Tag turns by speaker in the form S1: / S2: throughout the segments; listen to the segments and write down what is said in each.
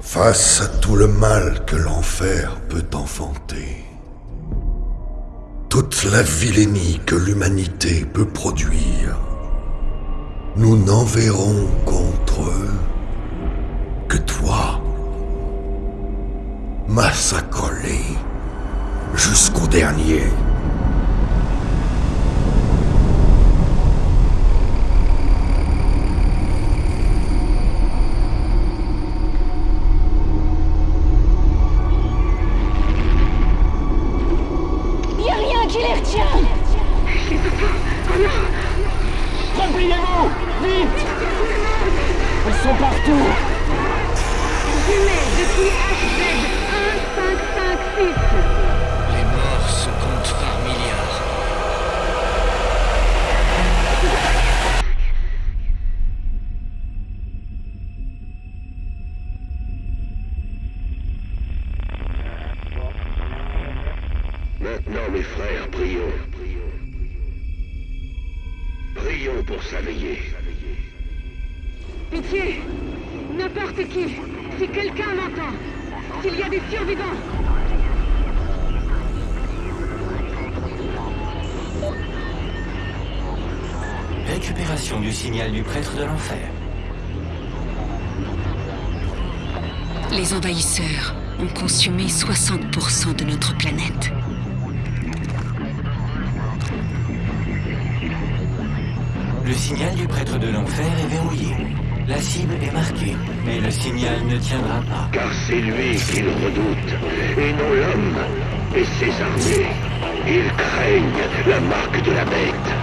S1: Face à tout le mal que l'enfer peut enfanter, toute la vilainie que l'humanité peut produire, nous n'enverrons contre eux que toi, massacré jusqu'au dernier.
S2: Partout
S3: Jumelles depuis HZ1556.
S4: Les morts se comptent par milliards.
S5: Maintenant, mes frères, prions. Prions pour s'éveiller.
S3: Pitié N'importe qui Si quelqu'un m'entend S'il y a des survivants
S6: Récupération du signal du prêtre de l'enfer.
S7: Les envahisseurs ont consumé 60% de notre planète.
S6: Le signal du prêtre de l'enfer est verrouillé. La cible est marquée, mais le signal ne tiendra pas.
S5: Car c'est lui qu'ils redoutent, et non l'homme et ses armées. Ils craignent la marque de la bête.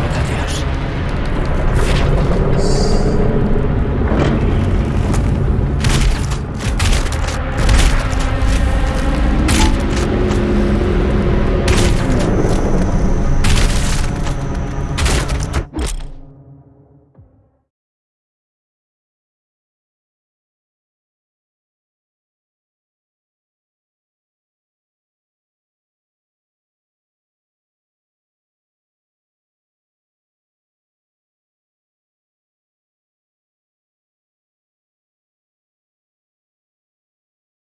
S6: ayuda, Dios.